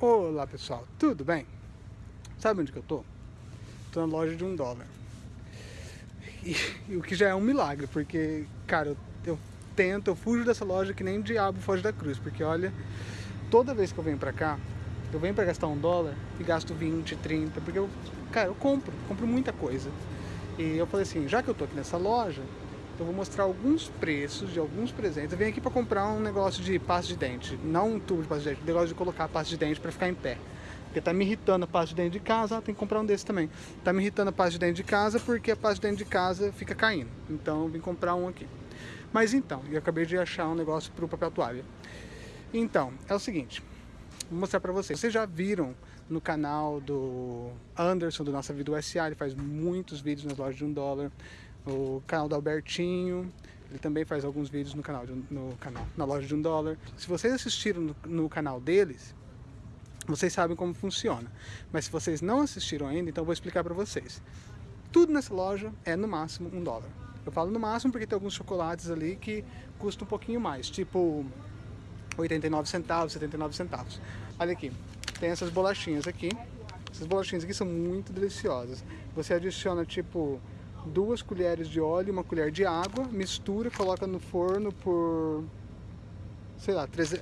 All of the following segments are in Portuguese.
Olá pessoal, tudo bem? Sabe onde que eu tô? Tô na loja de um dólar. E, e o que já é um milagre, porque, cara, eu, eu, tento, eu fujo dessa loja que nem o diabo foge da cruz, porque olha, toda vez que eu venho pra cá, eu venho pra gastar um dólar e gasto 20, 30, porque eu, cara, eu compro, compro muita coisa. E eu falei assim, já que eu tô aqui nessa loja, eu vou mostrar alguns preços de alguns presentes. Eu venho aqui para comprar um negócio de pasta de dente, não um tubo de pasta de dente, um negócio de colocar a pasta de dente para ficar em pé. Porque tá me irritando a pasta de dente de casa, ah, tem que comprar um desse também. Tá me irritando a pasta de dente de casa porque a pasta de dente de casa fica caindo. Então eu vim comprar um aqui. Mas então, eu acabei de achar um negócio para o papel toalha. Então, é o seguinte, vou mostrar para vocês. Vocês já viram no canal do Anderson, do Nossa Vida USA, ele faz muitos vídeos nas lojas de um dólar o canal do Albertinho, ele também faz alguns vídeos no canal, de, no canal na loja de um dólar. Se vocês assistiram no, no, canal deles, vocês sabem como funciona. Mas se vocês não assistiram ainda, então eu vou explicar para vocês. Tudo nessa loja é no máximo um dólar. Eu falo no máximo porque tem alguns chocolates ali que custam um pouquinho mais, tipo 89 centavos, 79 centavos. Olha aqui, tem essas bolachinhas aqui. Essas bolachinhas aqui são muito deliciosas. Você adiciona tipo duas colheres de óleo, uma colher de água, mistura, coloca no forno por, sei lá, 13,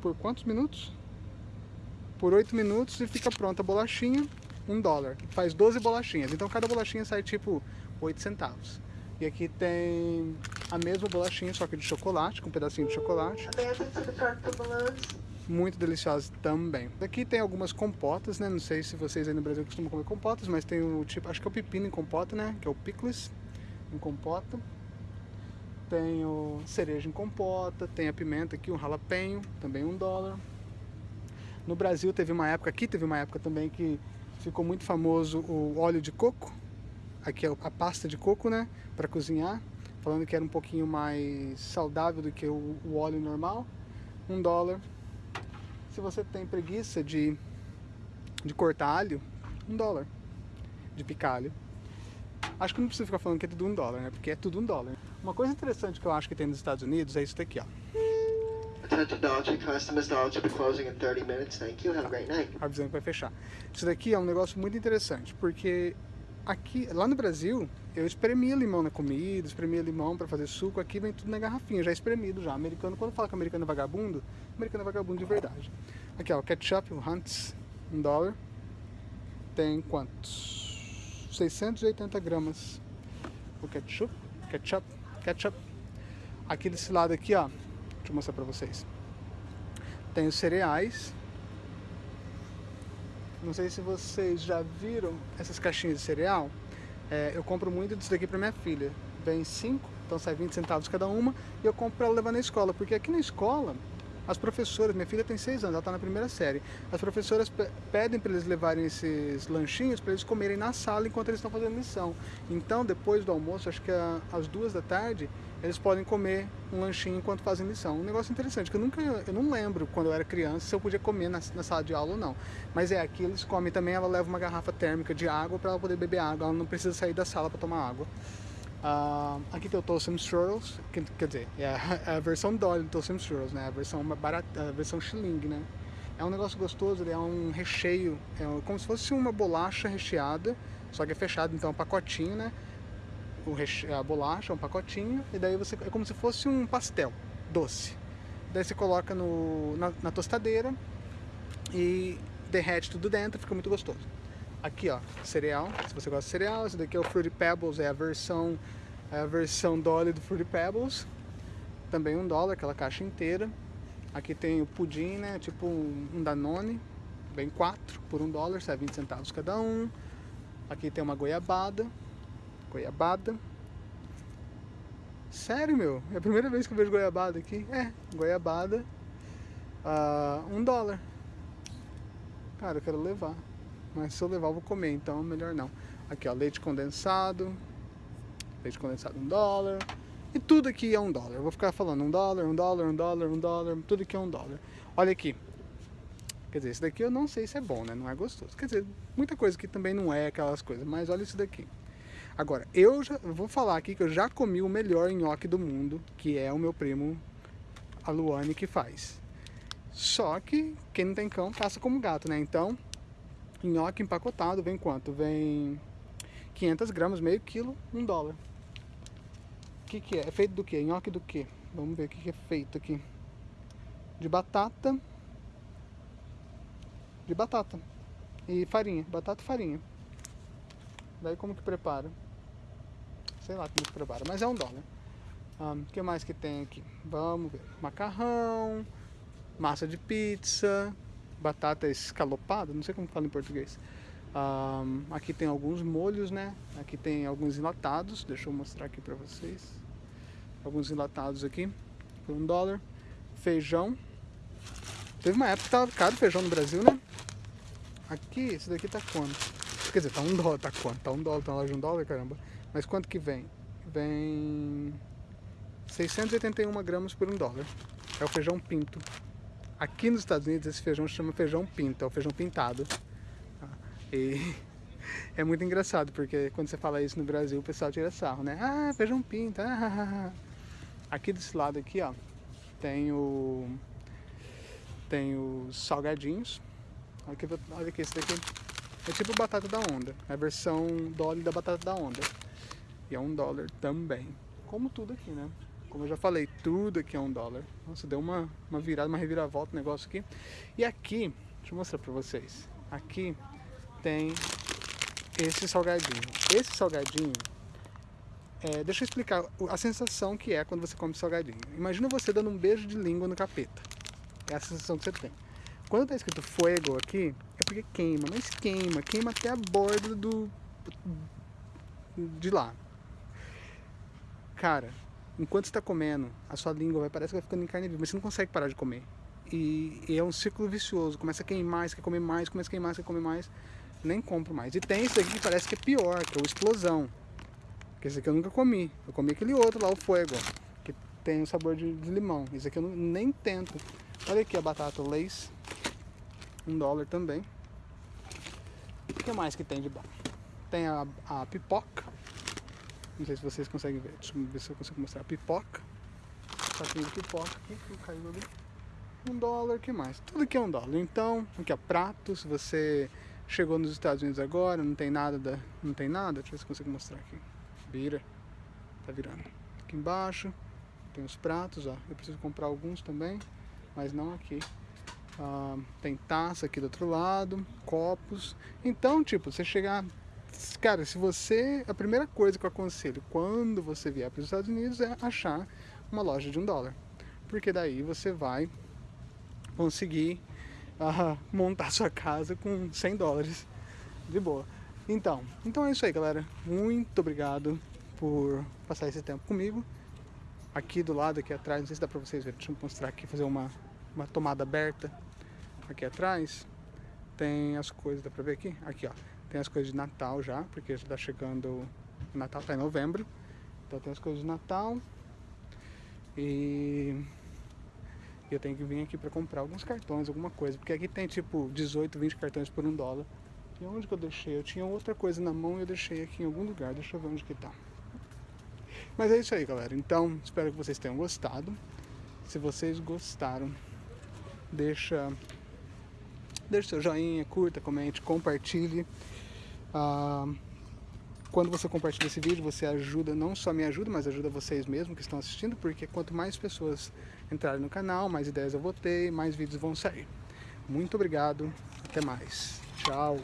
por quantos minutos? Por 8 minutos e fica pronta a bolachinha, um dólar. Faz 12 bolachinhas, então cada bolachinha sai tipo 8 centavos. E aqui tem a mesma bolachinha, só que de chocolate, com um pedacinho de chocolate muito deliciosas também. Aqui tem algumas compotas, né? Não sei se vocês aí no Brasil costumam comer compotas, mas tem o tipo, acho que é o pepino em compota, né? Que é o pickles em compota. Tem o cereja em compota, tem a pimenta aqui, um jalapeno, também um dólar. No Brasil teve uma época, aqui teve uma época também que ficou muito famoso o óleo de coco. Aqui é a pasta de coco, né? Para cozinhar. Falando que era um pouquinho mais saudável do que o, o óleo normal. Um dólar. Se você tem preguiça de, de cortar alho, um dólar de picar alho. Acho que não precisa ficar falando que é tudo um dólar, né? Porque é tudo um dólar. Uma coisa interessante que eu acho que tem nos Estados Unidos é isso daqui, ó. Attention Dolce, customers Dolce will be closing in 30 minutes. Thank you. Have a great night. Avisando que vai fechar. Isso daqui é um negócio muito interessante, porque aqui, lá no Brasil, eu espremia limão na comida, espremia limão para fazer suco, aqui vem tudo na garrafinha, já espremido já. Americano, quando fala que americano é vagabundo, americano é vagabundo de verdade. Aqui ó, o ketchup, o Hunt's, um dólar, tem quantos? 680 gramas. O ketchup, ketchup, ketchup. Aqui desse lado aqui ó, deixa eu mostrar para vocês. Tem os cereais, não sei se vocês já viram essas caixinhas de cereal. É, eu compro muito disso daqui para minha filha. Vem 5, então sai 20 centavos cada uma. E eu compro para ela levar na escola. Porque aqui na escola, as professoras, minha filha tem 6 anos, ela está na primeira série. As professoras pedem para eles levarem esses lanchinhos para eles comerem na sala enquanto eles estão fazendo lição. Então, depois do almoço, acho que às duas da tarde, eles podem comer um lanchinho enquanto fazem lição. Um negócio interessante, que eu nunca, eu não lembro quando eu era criança se eu podia comer na, na sala de aula ou não. Mas é, aqui eles comem também, ela leva uma garrafa térmica de água para ela poder beber água, ela não precisa sair da sala para tomar água. Uh, aqui tem o Toastum Strudels, que, quer dizer, é a, é a versão Dolly do Toastum Strudels, né? A versão barata, a versão Schilling, né? É um negócio gostoso, é um recheio, é como se fosse uma bolacha recheada, só que é fechado, então é um pacotinho, né? A bolacha, um pacotinho, e daí você é como se fosse um pastel doce. Daí você coloca no, na, na tostadeira e derrete tudo dentro, fica muito gostoso. Aqui, ó, cereal, se você gosta de cereal, esse daqui é o Fruity Pebbles, é a versão, é a versão Dolly do Fruity Pebbles. Também um dólar, aquela caixa inteira. Aqui tem o pudim, né, tipo um Danone, vem quatro por um dólar, sai 20 centavos cada um. Aqui tem uma goiabada, goiabada. Sério, meu, é a primeira vez que eu vejo goiabada aqui. É, goiabada, uh, um dólar. Cara, eu quero levar. Mas se eu levar eu vou comer, então melhor não. Aqui ó, leite condensado. Leite condensado um dólar. E tudo aqui é um dólar. Eu vou ficar falando um dólar, um dólar, um dólar, um dólar. Tudo aqui é um dólar. Olha aqui. Quer dizer, esse daqui eu não sei se é bom, né? Não é gostoso. Quer dizer, muita coisa aqui também não é aquelas coisas. Mas olha isso daqui. Agora, eu já vou falar aqui que eu já comi o melhor nhoque do mundo, que é o meu primo, a Luane, que faz. Só que quem não tem cão passa como gato, né? Então, nhoque empacotado vem quanto? Vem 500 gramas, meio quilo, um dólar. O que, que é? É feito do que? Nhoque do que? Vamos ver o que, que é feito aqui. De batata. De batata. E farinha. Batata e farinha. Daí como que prepara? Sei lá como prepara, mas é um dólar. O um, que mais que tem aqui? Vamos ver. Macarrão, massa de pizza, batata escalopada, não sei como fala em português. Um, aqui tem alguns molhos, né? Aqui tem alguns enlatados, deixa eu mostrar aqui pra vocês. Alguns enlatados aqui, por um dólar. Feijão. Teve uma época que tava caro feijão no Brasil, né? Aqui, esse daqui tá quanto? Quer dizer, tá um dólar, tá quanto? Tá um dólar, tá na loja de um dólar, caramba. Mas quanto que vem? Vem 681 gramas por um dólar. É o feijão pinto. Aqui nos Estados Unidos esse feijão se chama feijão pinto, é o feijão pintado. E é muito engraçado, porque quando você fala isso no Brasil, o pessoal tira sarro, né? Ah, feijão pinto. Ah, ah, ah. Aqui desse lado aqui, ó, tem o tem os salgadinhos. Olha aqui, olha aqui esse daqui é tipo batata da onda, é a versão dólar da batata da onda. E é um dólar também. Como tudo aqui, né? Como eu já falei, tudo aqui é um dólar. Nossa, deu uma, uma virada, uma reviravolta o negócio aqui. E aqui, deixa eu mostrar pra vocês. Aqui tem esse salgadinho. Esse salgadinho, é, deixa eu explicar a sensação que é quando você come salgadinho. Imagina você dando um beijo de língua no capeta. É a sensação que você tem. Quando tá escrito fuego aqui, é porque queima, mas queima, queima até a borda do... de lá. Cara, enquanto você tá comendo, a sua língua vai, parece que vai ficando em carne viva, mas você não consegue parar de comer. E, e é um ciclo vicioso, começa a queimar, você quer comer mais, começa a queimar, você quer comer mais nem compro mais. E tem esse aqui que parece que é pior, que é o Explosão. Que esse aqui eu nunca comi. Eu comi aquele outro lá, o Fuego, que tem o sabor de, de limão. Esse aqui eu não, nem tento. Olha aqui a batata Lays. Um dólar também. O que mais que tem de bom? Tem a, a pipoca. Não sei se vocês conseguem ver. Deixa eu ver se eu consigo mostrar. Pipoca. Saquinho de pipoca aqui, que caiu ali. Um dólar, que mais? Tudo aqui é um dólar. Então, aqui é prato. Se você Chegou nos Estados Unidos agora, não tem nada, da, não tem nada, deixa eu ver se consigo mostrar aqui. Vira, tá virando. Aqui embaixo tem os pratos, ó. Eu preciso comprar alguns também, mas não aqui. Ah, tem taça aqui do outro lado, copos. Então, tipo, você chegar... Cara, se você... A primeira coisa que eu aconselho quando você vier para os Estados Unidos é achar uma loja de um dólar. Porque daí você vai conseguir a montar sua casa com 100 dólares de boa. Então, então é isso aí, galera. Muito obrigado por passar esse tempo comigo. Aqui do lado, aqui atrás, não sei se dá pra vocês verem, deixa eu mostrar aqui, fazer uma, uma tomada aberta. Aqui atrás tem as coisas, dá pra ver aqui? Aqui, ó, tem as coisas de Natal já, porque já tá chegando, o Natal tá em novembro. Então tem as coisas de Natal. E eu tenho que vir aqui para comprar alguns cartões, alguma coisa. Porque aqui tem tipo 18, 20 cartões por um dólar. E onde que eu deixei? Eu tinha outra coisa na mão e eu deixei aqui em algum lugar. Deixa eu ver onde que tá. Mas é isso aí, galera. Então, espero que vocês tenham gostado. Se vocês gostaram, deixa, deixa seu joinha, curta, comente, compartilhe. Ah, quando você compartilha esse vídeo, você ajuda, não só me ajuda, mas ajuda vocês mesmos que estão assistindo, porque quanto mais pessoas entrarem no canal, mais ideias eu vou ter, mais vídeos vão sair. Muito obrigado, até mais. Tchau.